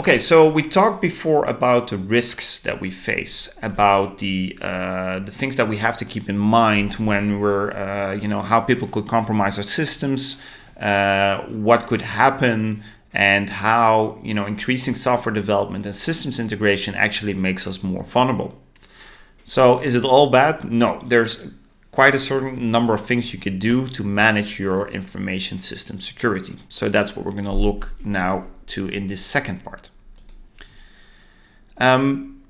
Okay, so we talked before about the risks that we face, about the uh, the things that we have to keep in mind when we're, uh, you know, how people could compromise our systems, uh, what could happen, and how you know increasing software development and systems integration actually makes us more vulnerable. So, is it all bad? No, there's quite a certain number of things you could do to manage your information system security. So that's what we're going to look now to in this second part. Um,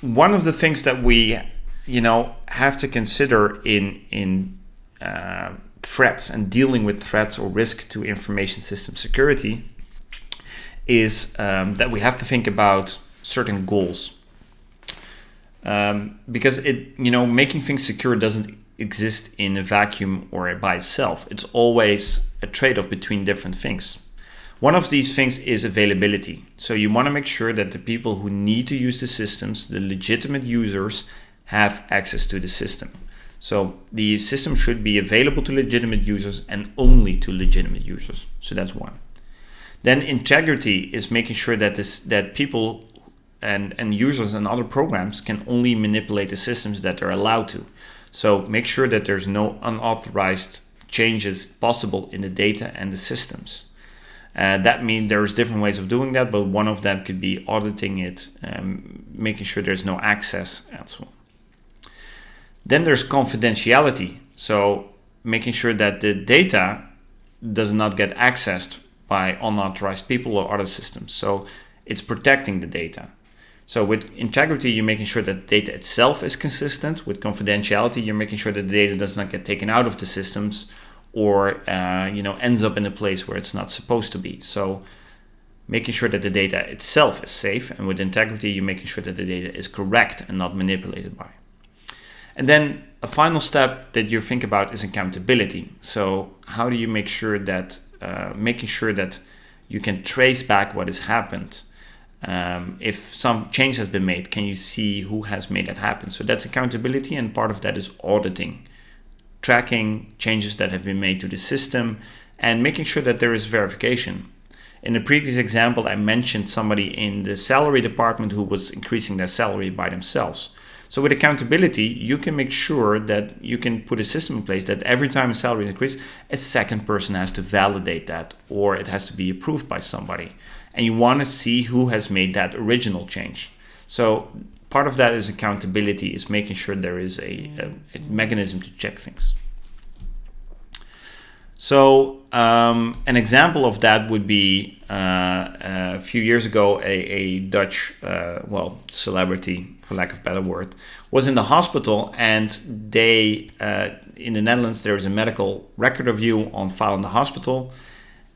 one of the things that we, you know, have to consider in in uh, threats and dealing with threats or risk to information system security is um, that we have to think about certain goals. Um, because it you know making things secure doesn't exist in a vacuum or by itself. It's always a trade-off between different things one of these things is availability so you want to make sure that the people who need to use the systems the legitimate users have access to the system so the system should be available to legitimate users and only to legitimate users so that's one then integrity is making sure that this that people and, and users and other programs can only manipulate the systems that they're allowed to. So make sure that there's no unauthorized changes possible in the data and the systems. Uh, that means there's different ways of doing that, but one of them could be auditing it, um, making sure there's no access and so on. Then there's confidentiality. So making sure that the data does not get accessed by unauthorized people or other systems. So it's protecting the data. So with integrity, you're making sure that data itself is consistent. With confidentiality, you're making sure that the data does not get taken out of the systems or uh, you know ends up in a place where it's not supposed to be. So making sure that the data itself is safe. And with integrity, you're making sure that the data is correct and not manipulated by. And then a final step that you think about is accountability. So how do you make sure that uh, making sure that you can trace back what has happened um, if some change has been made, can you see who has made that happen? So that's accountability, and part of that is auditing, tracking changes that have been made to the system, and making sure that there is verification. In the previous example, I mentioned somebody in the salary department who was increasing their salary by themselves. So with accountability, you can make sure that you can put a system in place that every time a salary increases, a second person has to validate that or it has to be approved by somebody and you want to see who has made that original change. So part of that is accountability, is making sure there is a, a, a mechanism to check things. So um, an example of that would be uh, a few years ago, a, a Dutch, uh, well, celebrity, for lack of better word, was in the hospital and they, uh, in the Netherlands, there is a medical record of you on file in the hospital.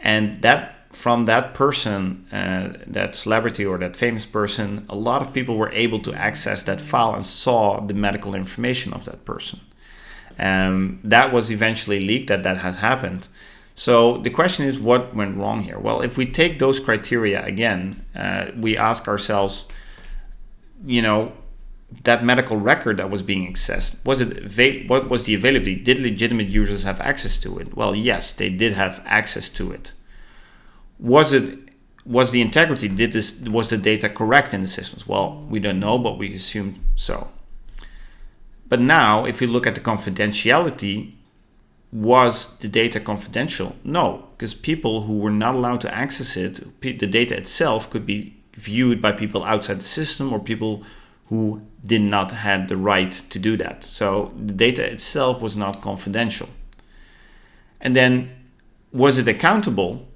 And that from that person, uh, that celebrity or that famous person, a lot of people were able to access that file and saw the medical information of that person. Um, that was eventually leaked that that has happened. So the question is, what went wrong here? Well, if we take those criteria again, uh, we ask ourselves, you know, that medical record that was being accessed was it what was the availability? Did legitimate users have access to it? Well, yes, they did have access to it was it was the integrity did this was the data correct in the systems? Well we don't know but we assume so. But now if you look at the confidentiality was the data confidential? No because people who were not allowed to access it the data itself could be viewed by people outside the system or people who did not have the right to do that. So the data itself was not confidential. And then was it accountable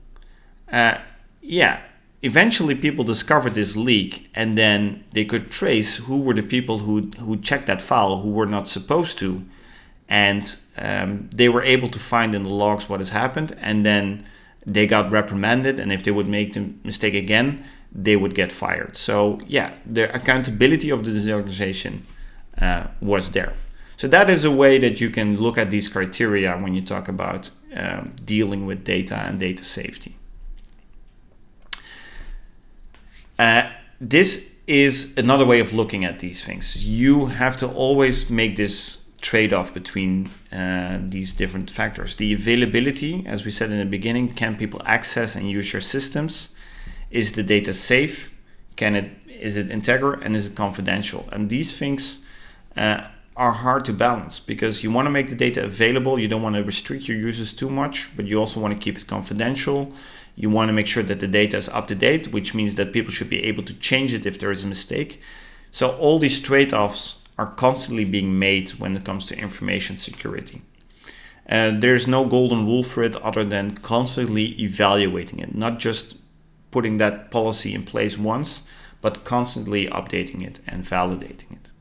uh, yeah, eventually people discovered this leak and then they could trace who were the people who, who checked that file who were not supposed to. And um, they were able to find in the logs what has happened and then they got reprimanded and if they would make the mistake again, they would get fired. So yeah, the accountability of the organization uh, was there. So that is a way that you can look at these criteria when you talk about um, dealing with data and data safety. Uh, this is another way of looking at these things. You have to always make this trade-off between uh, these different factors. The availability, as we said in the beginning, can people access and use your systems? Is the data safe? Can it is it integer and is it confidential? And these things uh, are hard to balance because you want to make the data available. You don't want to restrict your users too much, but you also want to keep it confidential. You want to make sure that the data is up to date, which means that people should be able to change it if there is a mistake. So all these trade-offs are constantly being made when it comes to information security. And there's no golden rule for it other than constantly evaluating it, not just putting that policy in place once, but constantly updating it and validating it.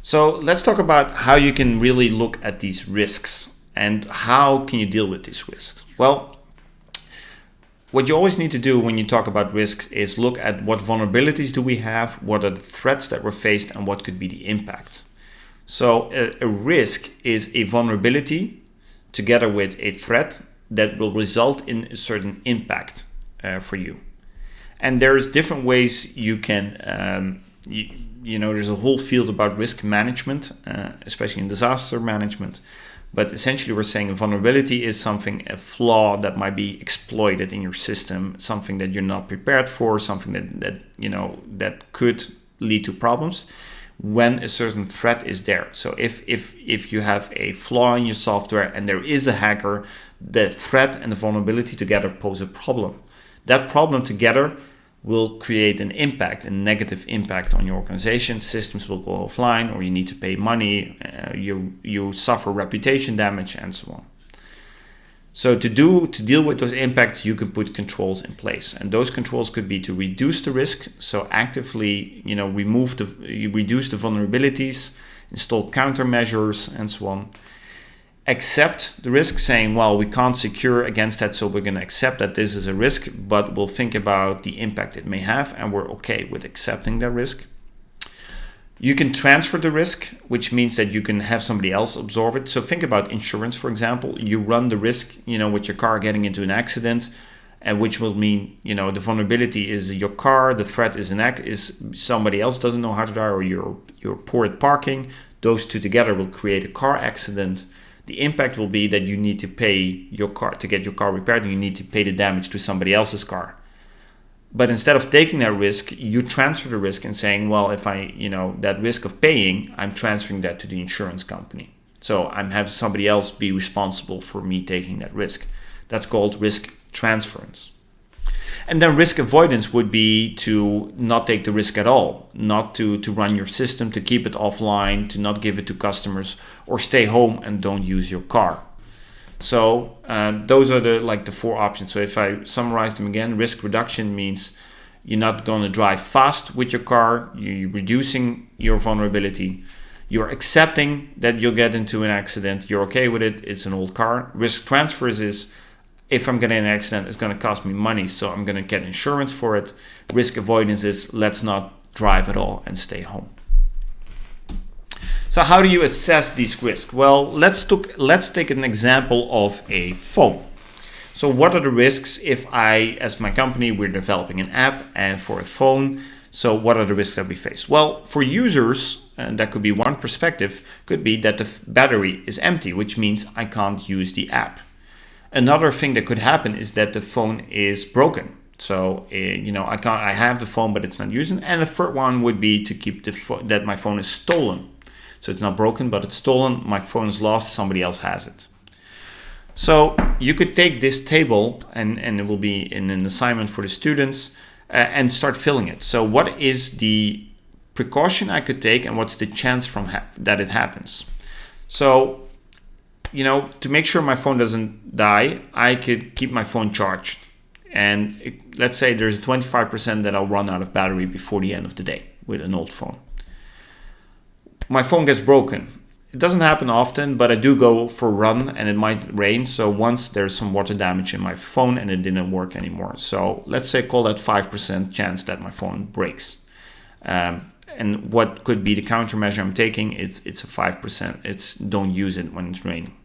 So let's talk about how you can really look at these risks and how can you deal with these risks. Well, what you always need to do when you talk about risks is look at what vulnerabilities do we have, what are the threats that we're faced, and what could be the impact. So a, a risk is a vulnerability together with a threat that will result in a certain impact uh, for you. And there's different ways you can, um, you, you, know, there's a whole field about risk management, uh, especially in disaster management. But essentially we're saying a vulnerability is something, a flaw that might be exploited in your system, something that you're not prepared for, something that, that you know, that could lead to problems when a certain threat is there. So if, if, if you have a flaw in your software and there is a hacker, the threat and the vulnerability together pose a problem. That problem together will create an impact, a negative impact on your organization. Systems will go offline or you need to pay money, uh, you, you suffer reputation damage and so on. So to do to deal with those impacts, you can put controls in place, and those controls could be to reduce the risk. So actively, you know, remove the you reduce the vulnerabilities, install countermeasures, and so on accept the risk saying, well, we can't secure against that, so we're going to accept that this is a risk, but we'll think about the impact it may have, and we're okay with accepting that risk. You can transfer the risk, which means that you can have somebody else absorb it. So think about insurance, for example. You run the risk, you know, with your car getting into an accident, and which will mean, you know, the vulnerability is your car, the threat is an act is somebody else doesn't know how to drive, or you're you're poor at parking. Those two together will create a car accident the impact will be that you need to pay your car to get your car repaired and you need to pay the damage to somebody else's car. But instead of taking that risk, you transfer the risk and saying, well, if I, you know, that risk of paying, I'm transferring that to the insurance company. So I'm having somebody else be responsible for me taking that risk. That's called risk transference. And then risk avoidance would be to not take the risk at all, not to, to run your system, to keep it offline, to not give it to customers, or stay home and don't use your car. So um, those are the like the four options. So if I summarize them again, risk reduction means you're not going to drive fast with your car, you're reducing your vulnerability, you're accepting that you'll get into an accident, you're okay with it, it's an old car. Risk transfers is if I'm getting an accident, it's going to cost me money, so I'm going to get insurance for it. Risk avoidance is let's not drive at all and stay home. So how do you assess these risks? Well, let's, took, let's take an example of a phone. So what are the risks if I, as my company, we're developing an app and for a phone, so what are the risks that we face? Well, for users, and that could be one perspective, could be that the battery is empty, which means I can't use the app. Another thing that could happen is that the phone is broken. So uh, you know I can't I have the phone but it's not using. And the third one would be to keep the that my phone is stolen. So it's not broken but it's stolen. My phone is lost. Somebody else has it. So you could take this table and and it will be in an assignment for the students uh, and start filling it. So what is the precaution I could take and what's the chance from that it happens? So you know, to make sure my phone doesn't die, I could keep my phone charged. And it, let's say there's a 25% that I'll run out of battery before the end of the day with an old phone. My phone gets broken. It doesn't happen often, but I do go for a run and it might rain. So once there's some water damage in my phone and it didn't work anymore. So let's say call that 5% chance that my phone breaks. Um, and what could be the countermeasure I'm taking? It's it's a 5%. It's don't use it when it's raining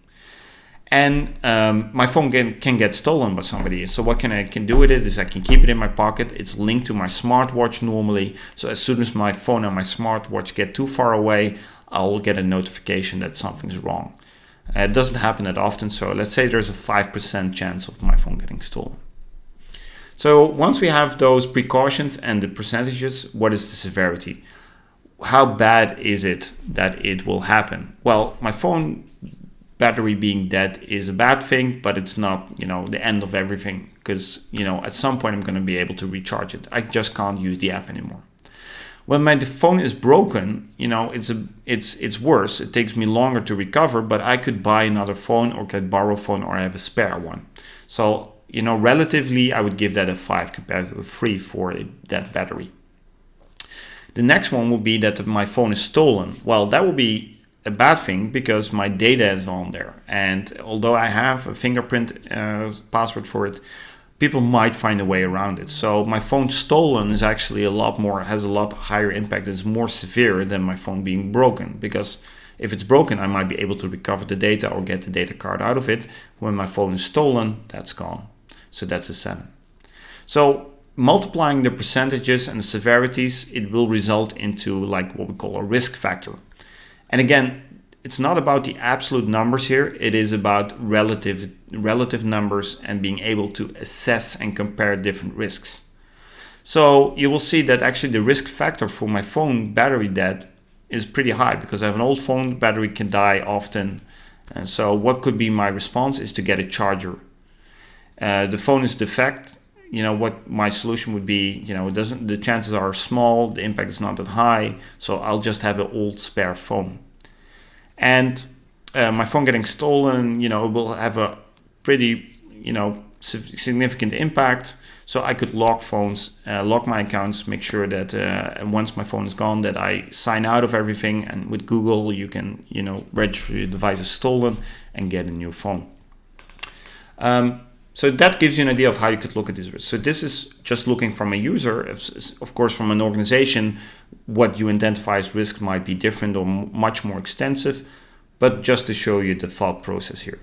and um, my phone can, can get stolen by somebody. So what can I can do with it is I can keep it in my pocket. It's linked to my smartwatch normally. So as soon as my phone and my smartwatch get too far away, I'll get a notification that something's wrong. Uh, it doesn't happen that often. So let's say there's a 5% chance of my phone getting stolen. So once we have those precautions and the percentages, what is the severity? How bad is it that it will happen? Well, my phone battery being dead is a bad thing, but it's not, you know, the end of everything because, you know, at some point I'm going to be able to recharge it. I just can't use the app anymore. When my phone is broken, you know, it's a it's it's worse. It takes me longer to recover, but I could buy another phone or could borrow a phone or I have a spare one. So, you know, relatively I would give that a 5 compared to a 3 for that battery. The next one will be that my phone is stolen. Well, that will be a bad thing because my data is on there. And although I have a fingerprint uh, password for it, people might find a way around it. So my phone stolen is actually a lot more, has a lot higher impact. It's more severe than my phone being broken because if it's broken, I might be able to recover the data or get the data card out of it. When my phone is stolen, that's gone. So that's a seven. So multiplying the percentages and severities, it will result into like what we call a risk factor. And again, it's not about the absolute numbers here. It is about relative, relative numbers and being able to assess and compare different risks. So you will see that actually the risk factor for my phone battery dead is pretty high because I have an old phone, battery can die often. And so what could be my response is to get a charger. Uh, the phone is defect. You know what my solution would be. You know it doesn't. The chances are small. The impact is not that high. So I'll just have an old spare phone and uh, my phone getting stolen, you know, will have a pretty, you know, significant impact. So I could lock phones, uh, lock my accounts, make sure that uh, once my phone is gone, that I sign out of everything. And with Google, you can, you know, register your device as stolen and get a new phone. Um, so that gives you an idea of how you could look at these risks. So this is just looking from a user. Of course, from an organization, what you identify as risk might be different or much more extensive, but just to show you the thought process here.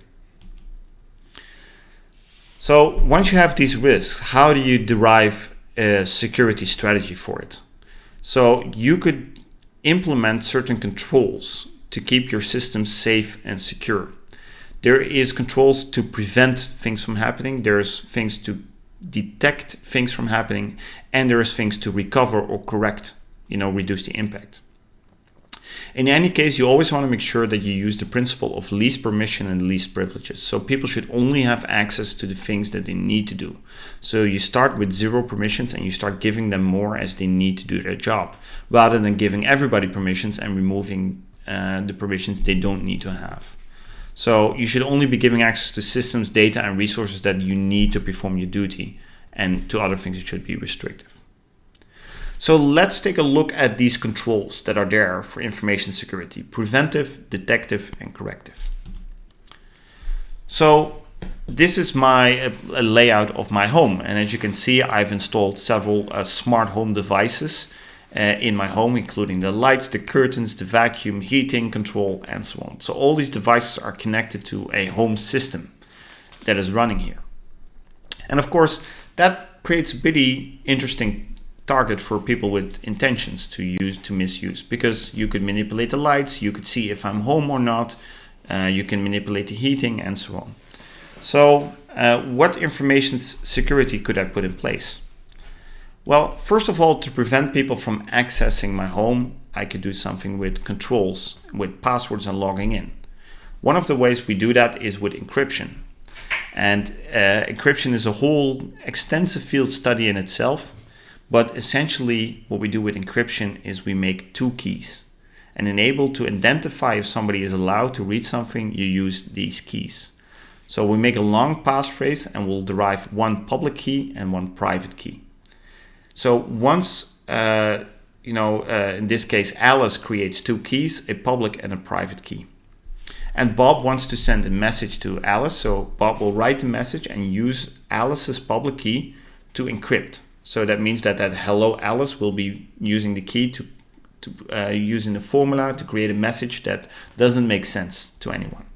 So once you have these risks, how do you derive a security strategy for it? So you could implement certain controls to keep your system safe and secure. There is controls to prevent things from happening. There's things to detect things from happening and there's things to recover or correct, you know, reduce the impact. In any case, you always want to make sure that you use the principle of least permission and least privileges. So people should only have access to the things that they need to do. So you start with zero permissions and you start giving them more as they need to do their job, rather than giving everybody permissions and removing uh, the permissions they don't need to have. So you should only be giving access to systems, data, and resources that you need to perform your duty. And to other things, it should be restrictive. So let's take a look at these controls that are there for information security. Preventive, detective, and corrective. So this is my uh, layout of my home. And as you can see, I've installed several uh, smart home devices uh, in my home, including the lights, the curtains, the vacuum, heating, control, and so on. So all these devices are connected to a home system that is running here. And of course, that creates a pretty interesting target for people with intentions to use to misuse because you could manipulate the lights, you could see if I'm home or not, uh, you can manipulate the heating and so on. So uh, what information security could I put in place? Well, first of all, to prevent people from accessing my home, I could do something with controls, with passwords and logging in. One of the ways we do that is with encryption. And uh, encryption is a whole extensive field study in itself. But essentially what we do with encryption is we make two keys. And enable to identify if somebody is allowed to read something, you use these keys. So we make a long passphrase and we'll derive one public key and one private key. So once, uh, you know, uh, in this case, Alice creates two keys, a public and a private key. And Bob wants to send a message to Alice. So Bob will write the message and use Alice's public key to encrypt. So that means that that hello Alice will be using the key to, to uh, using the formula to create a message that doesn't make sense to anyone.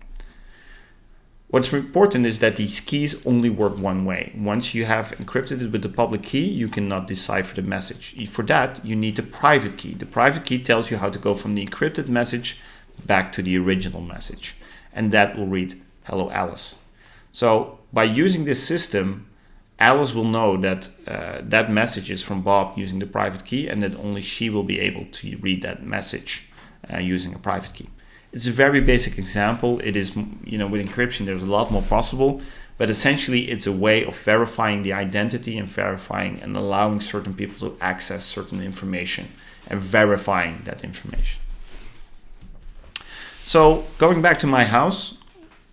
What's important is that these keys only work one way. Once you have encrypted it with the public key, you cannot decipher the message. For that, you need the private key. The private key tells you how to go from the encrypted message back to the original message. And that will read, hello Alice. So by using this system, Alice will know that uh, that message is from Bob using the private key and that only she will be able to read that message uh, using a private key. It's a very basic example. It is, you know, with encryption, there's a lot more possible, but essentially it's a way of verifying the identity and verifying and allowing certain people to access certain information and verifying that information. So going back to my house,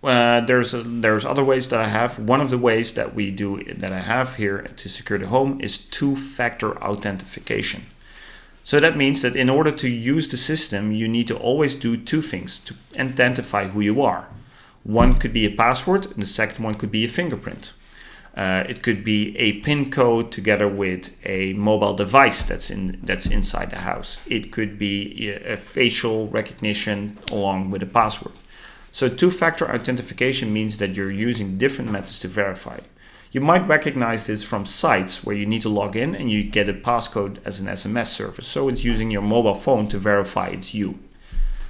uh, there's a, there's other ways that I have. One of the ways that we do that I have here to secure the home is two-factor authentication. So that means that in order to use the system, you need to always do two things to identify who you are. One could be a password, and the second one could be a fingerprint. Uh, it could be a PIN code together with a mobile device that's in that's inside the house. It could be a facial recognition along with a password. So two-factor authentication means that you're using different methods to verify. You might recognize this from sites where you need to log in and you get a passcode as an SMS service. So it's using your mobile phone to verify it's you.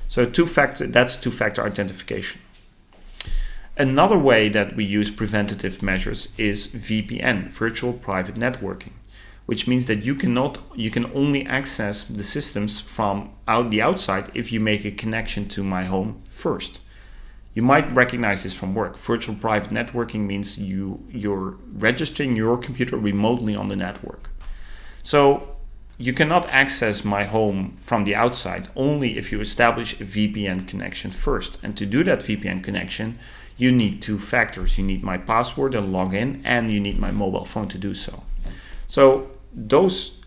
So two-factor that's two-factor identification. Another way that we use preventative measures is VPN, virtual private networking, which means that you cannot you can only access the systems from out the outside if you make a connection to my home first. You might recognize this from work. Virtual private networking means you, you're registering your computer remotely on the network. So you cannot access my home from the outside only if you establish a VPN connection first. And to do that VPN connection, you need two factors. You need my password and login, and you need my mobile phone to do so. So those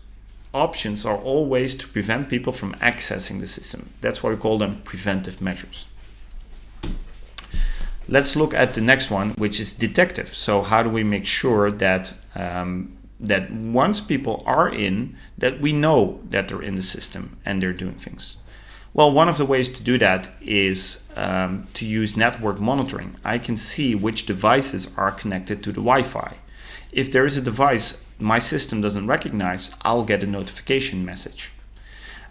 options are all ways to prevent people from accessing the system. That's why we call them preventive measures. Let's look at the next one, which is detective. So how do we make sure that um, that once people are in, that we know that they're in the system and they're doing things? Well, one of the ways to do that is um, to use network monitoring. I can see which devices are connected to the Wi-Fi. If there is a device my system doesn't recognize, I'll get a notification message.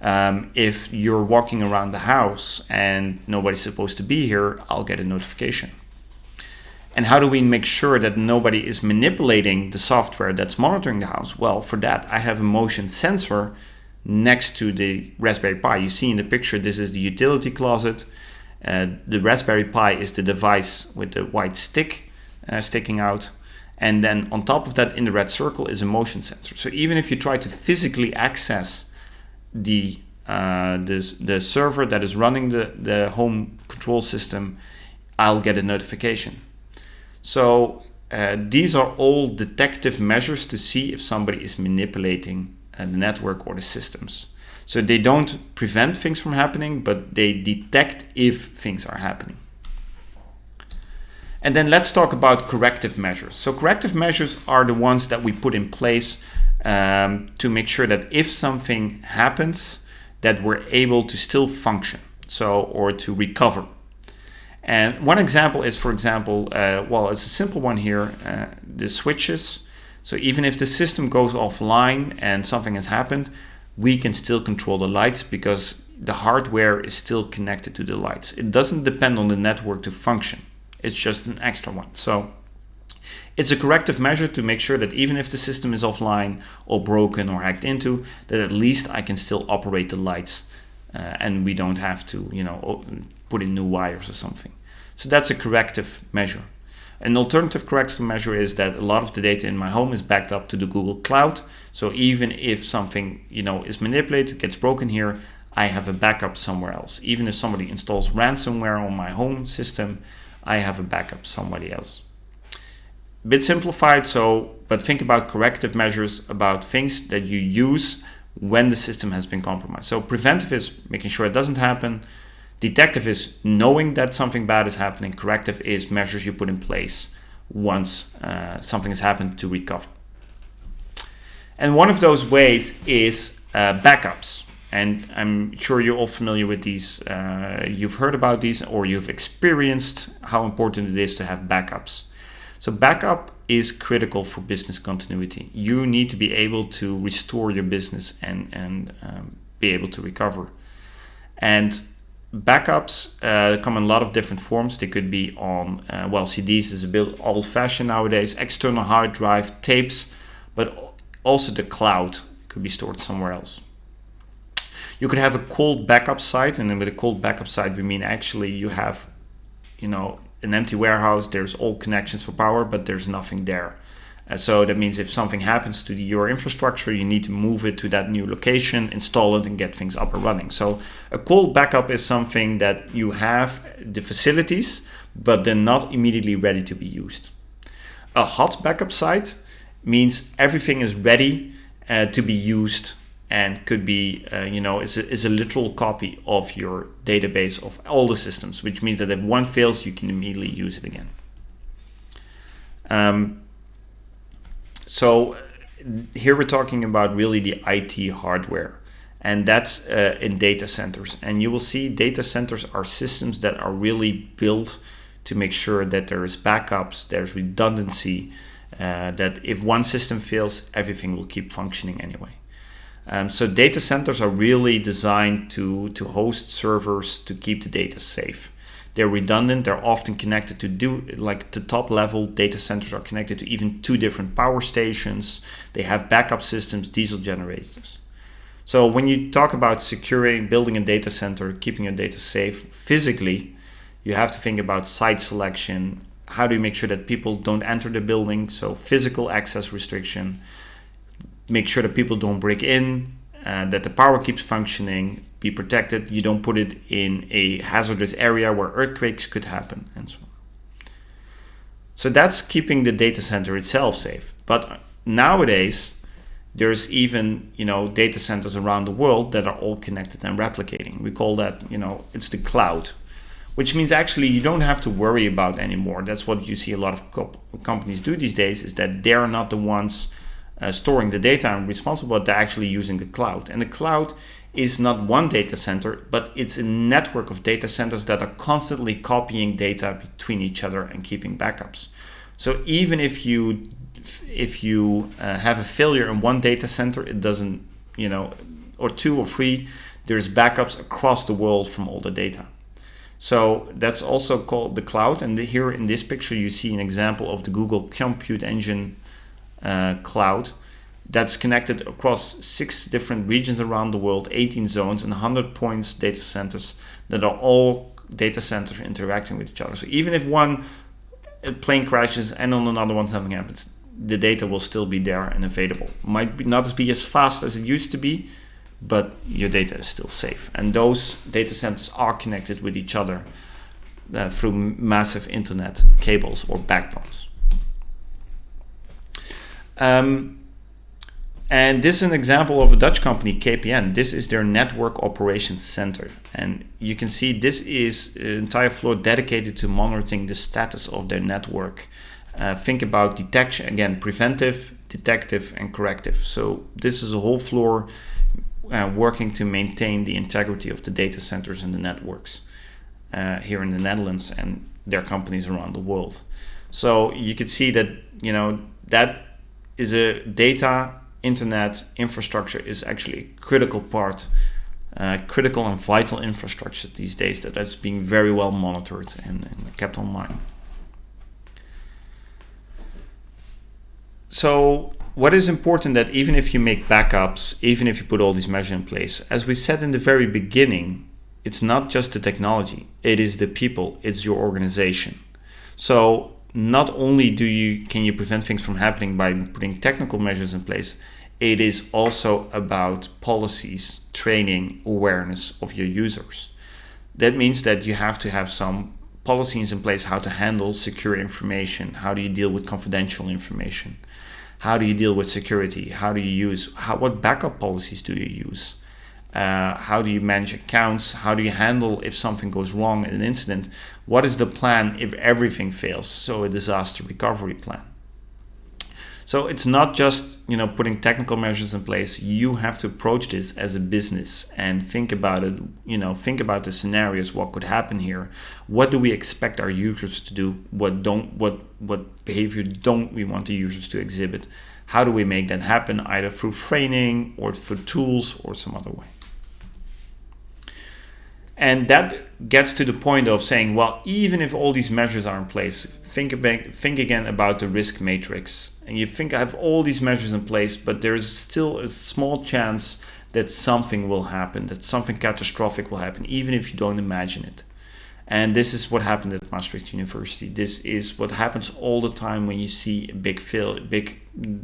Um, if you're walking around the house and nobody's supposed to be here, I'll get a notification. And how do we make sure that nobody is manipulating the software that's monitoring the house? Well, for that, I have a motion sensor next to the Raspberry Pi. You see in the picture, this is the utility closet. Uh, the Raspberry Pi is the device with the white stick uh, sticking out. And then on top of that, in the red circle, is a motion sensor. So even if you try to physically access the uh, this, the server that is running the, the home control system, I'll get a notification. So uh, these are all detective measures to see if somebody is manipulating uh, the network or the systems. So they don't prevent things from happening, but they detect if things are happening. And then let's talk about corrective measures. So corrective measures are the ones that we put in place um, to make sure that if something happens, that we're able to still function, so or to recover. And one example is, for example, uh, well, it's a simple one here, uh, the switches. So even if the system goes offline and something has happened, we can still control the lights because the hardware is still connected to the lights. It doesn't depend on the network to function. It's just an extra one. So it's a corrective measure to make sure that even if the system is offline or broken or hacked into, that at least I can still operate the lights uh, and we don't have to, you know, put in new wires or something. So that's a corrective measure. An alternative corrective measure is that a lot of the data in my home is backed up to the Google Cloud. So even if something, you know, is manipulated, gets broken here, I have a backup somewhere else. Even if somebody installs ransomware on my home system, I have a backup somebody else bit simplified, so but think about corrective measures about things that you use when the system has been compromised. So preventive is making sure it doesn't happen. Detective is knowing that something bad is happening. Corrective is measures you put in place once uh, something has happened to recover. And one of those ways is uh, backups. And I'm sure you're all familiar with these. Uh, you've heard about these or you've experienced how important it is to have backups. So backup is critical for business continuity. You need to be able to restore your business and, and um, be able to recover. And backups uh, come in a lot of different forms. They could be on, uh, well, CDs is a bit old fashioned nowadays, external hard drive, tapes, but also the cloud could be stored somewhere else. You could have a cold backup site, and then with a cold backup site, we mean actually you have, you know, an empty warehouse, there's all connections for power, but there's nothing there. Uh, so that means if something happens to the, your infrastructure, you need to move it to that new location, install it, and get things up and running. So a cold backup is something that you have the facilities, but they're not immediately ready to be used. A hot backup site means everything is ready uh, to be used and could be, uh, you know, is a, is a literal copy of your database of all the systems, which means that if one fails, you can immediately use it again. Um, so here we're talking about really the IT hardware and that's uh, in data centers. And you will see data centers are systems that are really built to make sure that there is backups, there's redundancy, uh, that if one system fails, everything will keep functioning anyway. Um, so data centers are really designed to, to host servers to keep the data safe. They're redundant. They're often connected to do like the top level data centers are connected to even two different power stations. They have backup systems, diesel generators. So when you talk about securing, building a data center, keeping your data safe physically, you have to think about site selection. How do you make sure that people don't enter the building? So physical access restriction. Make sure that people don't break in, uh, that the power keeps functioning, be protected. You don't put it in a hazardous area where earthquakes could happen and so on. So that's keeping the data center itself safe. But nowadays, there's even you know data centers around the world that are all connected and replicating. We call that you know it's the cloud, which means actually you don't have to worry about anymore. That's what you see a lot of co companies do these days is that they're not the ones uh, storing the data and responsible, but they're actually using the cloud. And the cloud is not one data center, but it's a network of data centers that are constantly copying data between each other and keeping backups. So even if you if you uh, have a failure in one data center, it doesn't, you know, or two or three, there's backups across the world from all the data. So that's also called the cloud. And here in this picture, you see an example of the Google Compute Engine uh, cloud that's connected across six different regions around the world, 18 zones and 100 points data centers that are all data centers interacting with each other. So even if one plane crashes and on another one something happens, the data will still be there and available. Might be not be as fast as it used to be, but your data is still safe. And those data centers are connected with each other uh, through massive internet cables or backbones. Um, and this is an example of a Dutch company, KPN. This is their network operations center. And you can see this is an entire floor dedicated to monitoring the status of their network. Uh, think about detection, again, preventive, detective, and corrective. So this is a whole floor uh, working to maintain the integrity of the data centers and the networks uh, here in the Netherlands and their companies around the world. So you could see that, you know, that is a data internet infrastructure is actually a critical part, uh, critical and vital infrastructure these days that that is being very well monitored and, and kept online. So what is important that even if you make backups, even if you put all these measures in place, as we said in the very beginning, it's not just the technology, it is the people, it's your organization. So not only do you can you prevent things from happening by putting technical measures in place, it is also about policies, training, awareness of your users. That means that you have to have some policies in place how to handle secure information. How do you deal with confidential information? How do you deal with security? How do you use, how, what backup policies do you use? Uh, how do you manage accounts? How do you handle if something goes wrong in an incident? What is the plan if everything fails? So a disaster recovery plan. So it's not just you know putting technical measures in place. You have to approach this as a business and think about it. You know, think about the scenarios. What could happen here? What do we expect our users to do? What don't? What what behavior don't we want the users to exhibit? How do we make that happen? Either through training or through tools or some other way. And that gets to the point of saying, well, even if all these measures are in place, think about, think again about the risk matrix. And you think I have all these measures in place, but there's still a small chance that something will happen, that something catastrophic will happen, even if you don't imagine it. And this is what happened at Maastricht University. This is what happens all the time when you see a big fail, big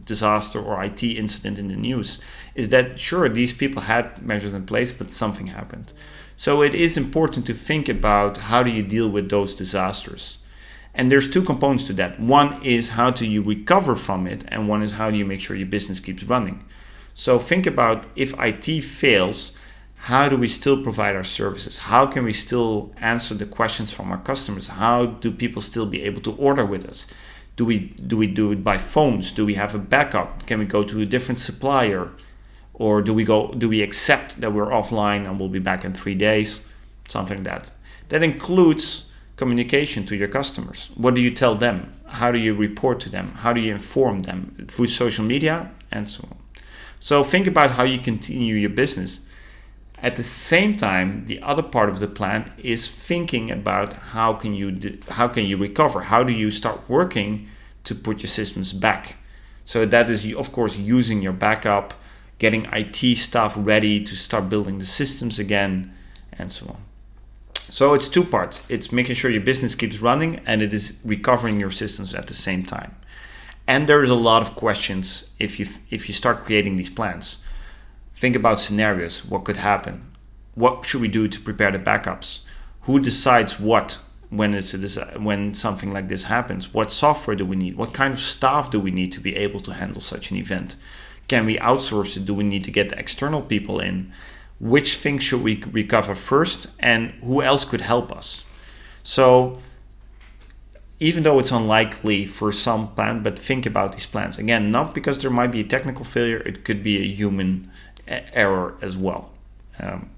disaster or IT incident in the news. Is that sure these people had measures in place, but something happened. So it is important to think about how do you deal with those disasters. And there's two components to that. One is how do you recover from it, and one is how do you make sure your business keeps running. So think about if IT fails, how do we still provide our services? How can we still answer the questions from our customers? How do people still be able to order with us? Do we do we do it by phones? Do we have a backup? Can we go to a different supplier? Or do we go do we accept that we're offline and we'll be back in 3 days? Something like that. That includes communication to your customers. What do you tell them? How do you report to them? How do you inform them through social media and so on? So think about how you continue your business at the same time, the other part of the plan is thinking about how can you how can you recover? How do you start working to put your systems back? So that is, of course, using your backup, getting IT staff ready to start building the systems again, and so on. So it's two parts. It's making sure your business keeps running and it is recovering your systems at the same time. And there's a lot of questions if you if you start creating these plans. Think about scenarios. What could happen? What should we do to prepare the backups? Who decides what when it's a, when something like this happens? What software do we need? What kind of staff do we need to be able to handle such an event? Can we outsource it? Do we need to get external people in? Which things should we recover first? And who else could help us? So even though it's unlikely for some plan, but think about these plans. Again, not because there might be a technical failure, it could be a human error as well. Um,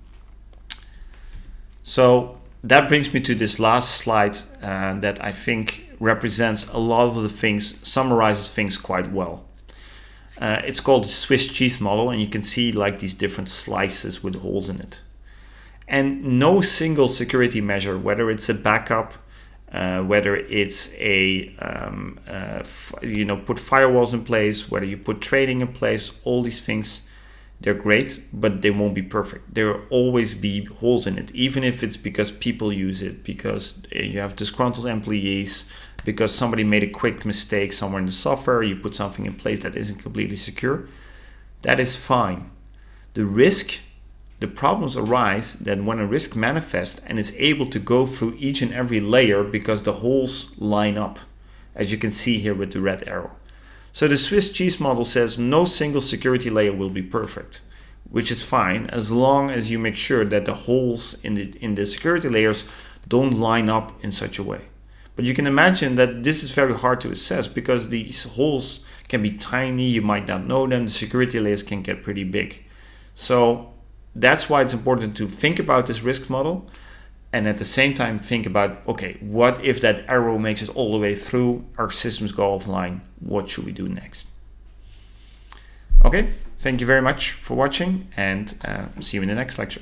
so that brings me to this last slide uh, that I think represents a lot of the things, summarizes things quite well. Uh, it's called Swiss cheese model and you can see like these different slices with holes in it. And no single security measure, whether it's a backup, uh, whether it's a, um, uh, you know, put firewalls in place, whether you put trading in place, all these things they're great, but they won't be perfect. There will always be holes in it, even if it's because people use it, because eh, you have disgruntled employees, because somebody made a quick mistake somewhere in the software, you put something in place that isn't completely secure. That is fine. The risk, the problems arise that when a risk manifests and is able to go through each and every layer because the holes line up, as you can see here with the red arrow. So the Swiss cheese model says no single security layer will be perfect, which is fine as long as you make sure that the holes in the, in the security layers don't line up in such a way. But you can imagine that this is very hard to assess because these holes can be tiny, you might not know them, the security layers can get pretty big. So that's why it's important to think about this risk model and at the same time think about okay what if that arrow makes it all the way through our systems go offline what should we do next okay thank you very much for watching and uh, see you in the next lecture